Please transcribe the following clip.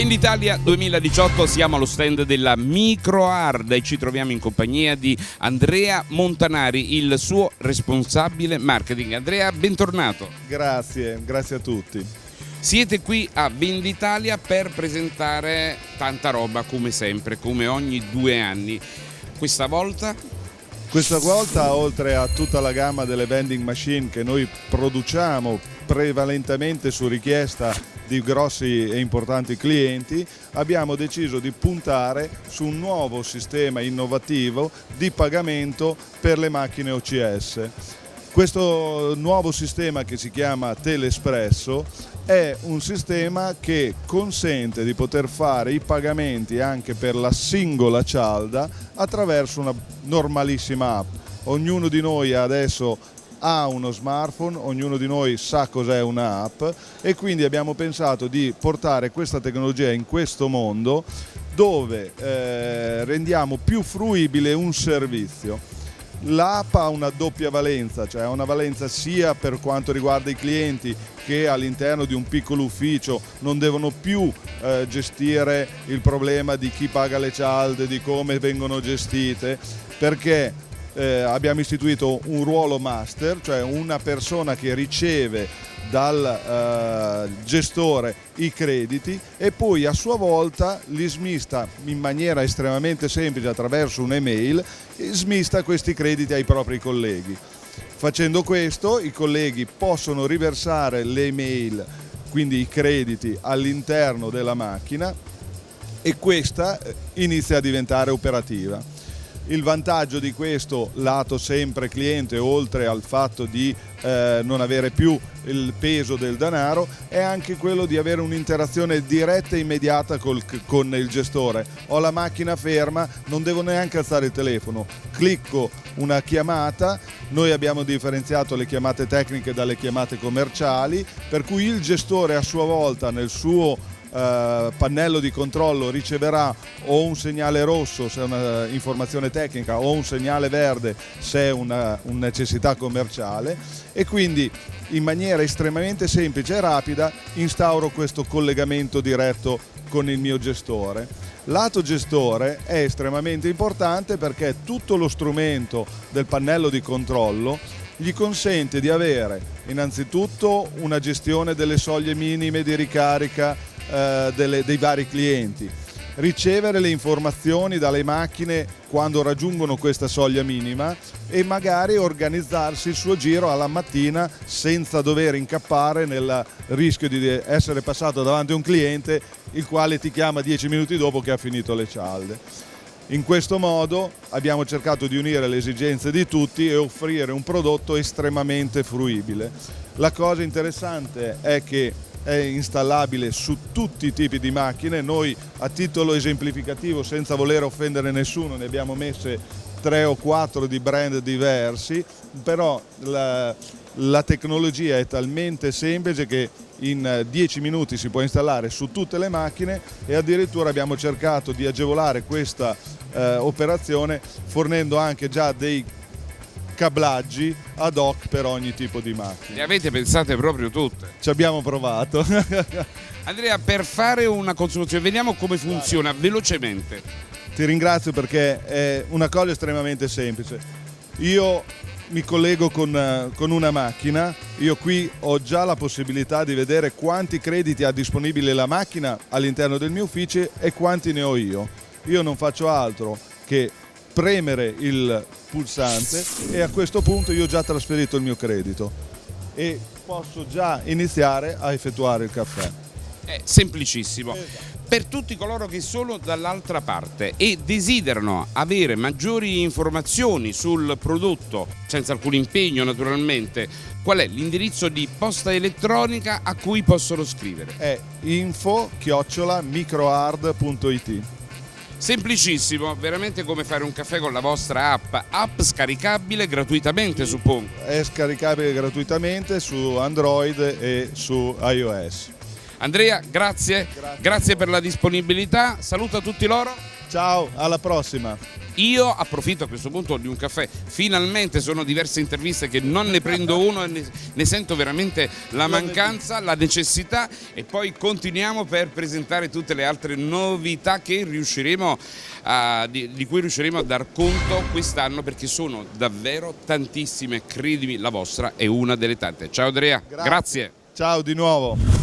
Venditalia 2018 siamo allo stand della MicroHard e ci troviamo in compagnia di Andrea Montanari, il suo responsabile marketing. Andrea, bentornato. Grazie, grazie a tutti. Siete qui a Venditalia per presentare tanta roba come sempre, come ogni due anni. Questa volta questa volta, oltre a tutta la gamma delle vending machine che noi produciamo prevalentemente su richiesta di grossi e importanti clienti, abbiamo deciso di puntare su un nuovo sistema innovativo di pagamento per le macchine OCS. Questo nuovo sistema che si chiama Telespresso è un sistema che consente di poter fare i pagamenti anche per la singola cialda attraverso una normalissima app. Ognuno di noi adesso ha uno smartphone, ognuno di noi sa cos'è un'app e quindi abbiamo pensato di portare questa tecnologia in questo mondo dove eh, rendiamo più fruibile un servizio. L'app ha una doppia valenza, cioè ha una valenza sia per quanto riguarda i clienti che all'interno di un piccolo ufficio non devono più eh, gestire il problema di chi paga le cialde, di come vengono gestite, perché eh, abbiamo istituito un ruolo master, cioè una persona che riceve dal eh, gestore i crediti e poi a sua volta li smista in maniera estremamente semplice attraverso un'email, smista questi crediti ai propri colleghi. Facendo questo i colleghi possono riversare le email, quindi i crediti all'interno della macchina e questa eh, inizia a diventare operativa. Il vantaggio di questo lato sempre cliente, oltre al fatto di eh, non avere più il peso del denaro, è anche quello di avere un'interazione diretta e immediata col, con il gestore. Ho la macchina ferma, non devo neanche alzare il telefono, clicco una chiamata, noi abbiamo differenziato le chiamate tecniche dalle chiamate commerciali, per cui il gestore a sua volta nel suo eh, pannello di controllo riceverà o un segnale rosso se è un'informazione tecnica o un segnale verde se è una, una necessità commerciale e quindi in maniera estremamente semplice e rapida instauro questo collegamento diretto con il mio gestore. Lato gestore è estremamente importante perché tutto lo strumento del pannello di controllo gli consente di avere innanzitutto una gestione delle soglie minime di ricarica eh, delle, dei vari clienti, ricevere le informazioni dalle macchine quando raggiungono questa soglia minima e magari organizzarsi il suo giro alla mattina senza dover incappare nel rischio di essere passato davanti a un cliente il quale ti chiama dieci minuti dopo che ha finito le cialde. In questo modo abbiamo cercato di unire le esigenze di tutti e offrire un prodotto estremamente fruibile. La cosa interessante è che è installabile su tutti i tipi di macchine, noi a titolo esemplificativo senza voler offendere nessuno ne abbiamo messe tre o quattro di brand diversi, però la, la tecnologia è talmente semplice che in 10 minuti si può installare su tutte le macchine e addirittura abbiamo cercato di agevolare questa eh, operazione fornendo anche già dei cablaggi ad hoc per ogni tipo di macchina. Le avete pensate proprio tutte? Ci abbiamo provato. Andrea, per fare una consumazione, vediamo come funziona velocemente. Ti ringrazio perché è una cosa estremamente semplice. Io mi collego con, con, una macchina, io qui ho già la possibilità di vedere quanti crediti ha disponibile la macchina all'interno del mio ufficio e quanti ne ho io. Io non faccio altro che premere il pulsante e a questo punto io ho già trasferito il mio credito e posso già iniziare a effettuare il caffè. È semplicissimo. Esatto. Per tutti coloro che sono dall'altra parte e desiderano avere maggiori informazioni sul prodotto, senza alcun impegno naturalmente, qual è l'indirizzo di posta elettronica a cui possono scrivere? È info-microhard.it Semplicissimo, veramente come fare un caffè con la vostra app, app scaricabile gratuitamente suppongo. È scaricabile gratuitamente su Android e su iOS. Andrea, grazie, grazie, grazie per la disponibilità, saluta tutti loro. Ciao, alla prossima. Io approfitto a questo punto di un caffè, finalmente sono diverse interviste che non ne prendo uno e ne, ne sento veramente la mancanza, la necessità e poi continuiamo per presentare tutte le altre novità a, di, di, cui riusciremo a dar conto quest'anno perché sono davvero tantissime, credimi, la vostra è una delle tante. Ciao Andrea, Grazie. grazie. Ciao di nuovo.